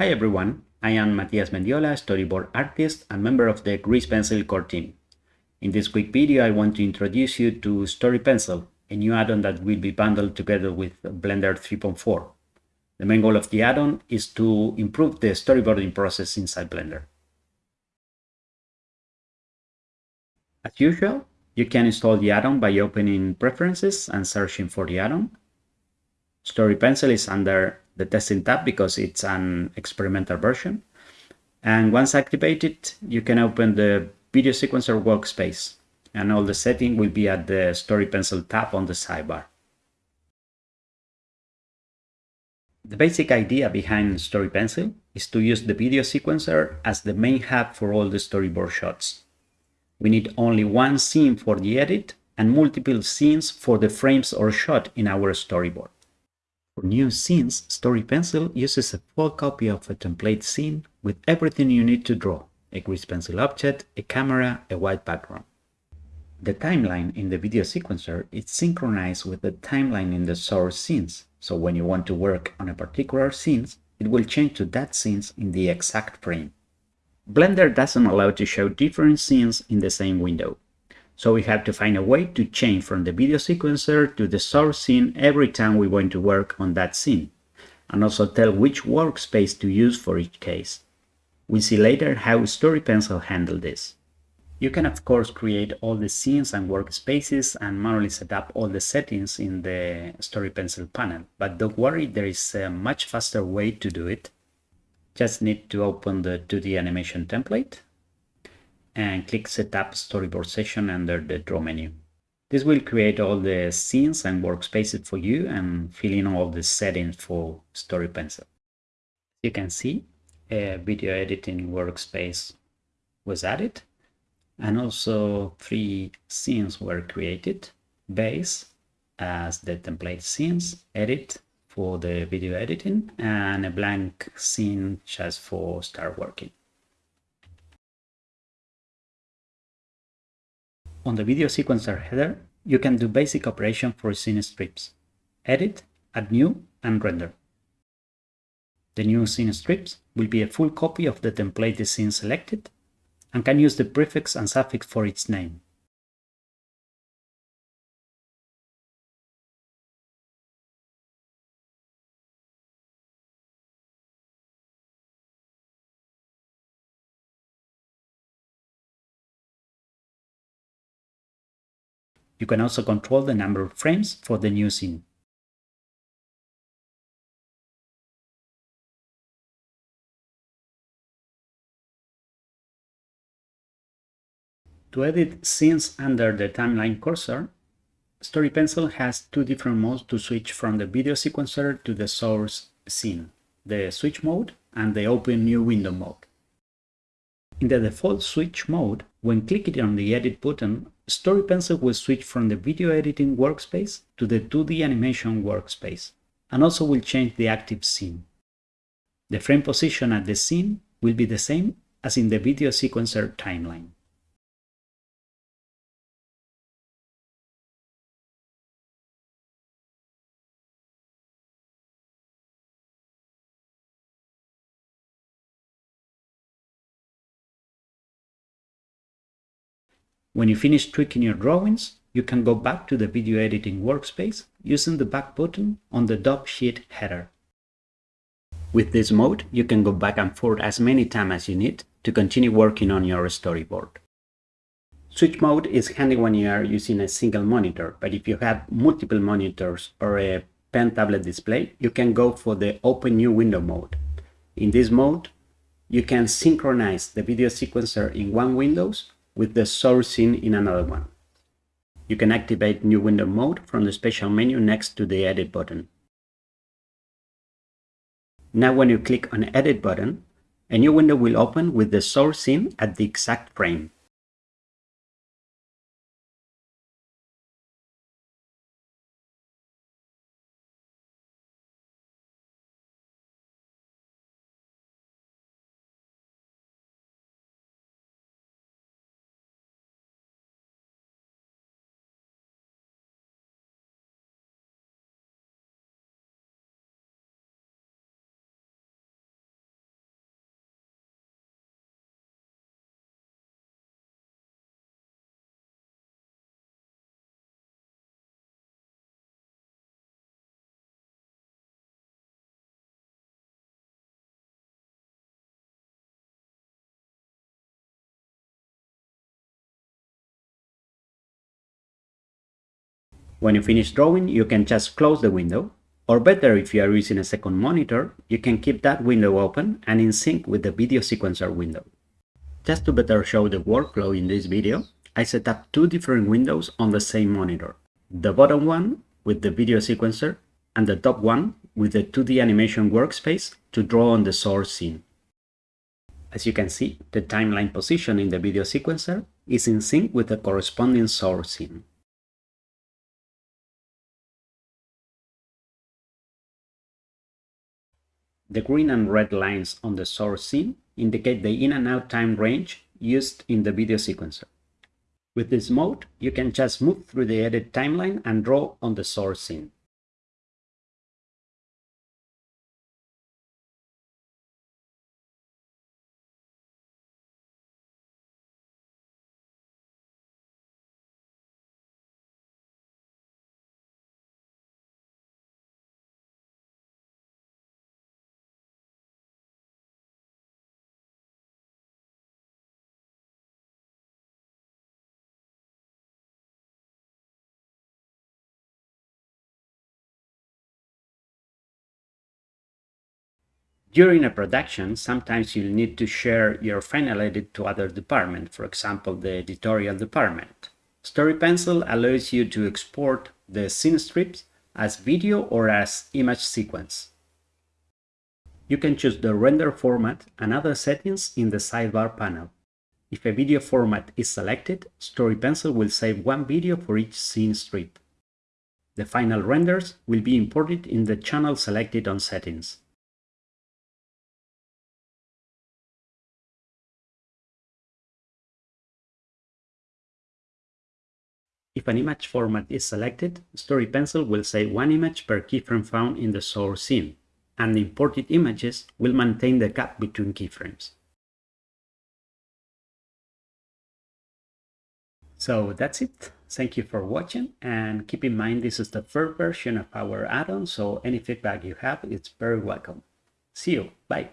Hi everyone, I am Matias Mendiola, storyboard artist and member of the Grease Pencil core team. In this quick video I want to introduce you to Story Pencil, a new add-on that will be bundled together with Blender 3.4. The main goal of the add-on is to improve the storyboarding process inside Blender. As usual, you can install the add-on by opening Preferences and searching for the add-on. Story Pencil is under the testing tab because it's an experimental version. And once activated, you can open the video sequencer workspace and all the setting will be at the Story Pencil tab on the sidebar. The basic idea behind Story Pencil is to use the video sequencer as the main hub for all the storyboard shots. We need only one scene for the edit and multiple scenes for the frames or shot in our storyboard. For new scenes, Story Pencil uses a full copy of a template scene with everything you need to draw, a grease pencil object, a camera, a white background. The timeline in the video sequencer is synchronized with the timeline in the source scenes, so when you want to work on a particular scene, it will change to that scene in the exact frame. Blender doesn't allow to show different scenes in the same window. So we have to find a way to change from the video sequencer to the source scene every time we want to work on that scene, and also tell which workspace to use for each case. We'll see later how Story Pencil handled this. You can of course create all the scenes and workspaces and manually set up all the settings in the Story Pencil panel, but don't worry, there is a much faster way to do it. Just need to open the 2D animation template and click Setup Storyboard Session under the Draw menu. This will create all the scenes and workspaces for you and fill in all the settings for Story Pencil. You can see a video editing workspace was added and also three scenes were created. Base as the template scenes, edit for the video editing and a blank scene just for start working. On the video sequencer header, you can do basic operation for scene strips. Edit, add new, and render. The new scene strips will be a full copy of the template scene selected and can use the prefix and suffix for its name. You can also control the number of frames for the new scene. To edit scenes under the timeline cursor, Story Pencil has two different modes to switch from the video sequencer to the source scene, the switch mode and the open new window mode. In the default switch mode, when clicking on the edit button, Story Pencil will switch from the video editing workspace to the 2D animation workspace, and also will change the active scene. The frame position at the scene will be the same as in the video sequencer timeline. When you finish tweaking your drawings, you can go back to the video editing workspace using the back button on the dope sheet header. With this mode, you can go back and forth as many times as you need to continue working on your storyboard. Switch mode is handy when you are using a single monitor, but if you have multiple monitors or a pen tablet display, you can go for the open new window mode. In this mode, you can synchronize the video sequencer in one Windows with the source scene in another one. You can activate new window mode from the special menu next to the edit button. Now when you click on edit button, a new window will open with the source scene at the exact frame. When you finish drawing, you can just close the window, or better if you are using a second monitor, you can keep that window open and in sync with the video sequencer window. Just to better show the workflow in this video, I set up two different windows on the same monitor. The bottom one with the video sequencer and the top one with the 2D animation workspace to draw on the source scene. As you can see, the timeline position in the video sequencer is in sync with the corresponding source scene. The green and red lines on the source scene indicate the in and out time range used in the video sequencer. With this mode, you can just move through the edit timeline and draw on the source scene. During a production, sometimes you'll need to share your final edit to other departments, for example, the editorial department. Story Pencil allows you to export the scene strips as video or as image sequence. You can choose the render format and other settings in the sidebar panel. If a video format is selected, Story Pencil will save one video for each scene strip. The final renders will be imported in the channel selected on settings. If an image format is selected, Story Pencil will say one image per keyframe found in the source scene, and the imported images will maintain the gap between keyframes. So that's it. Thank you for watching and keep in mind this is the first version of our add-on so any feedback you have is very welcome. See you. Bye.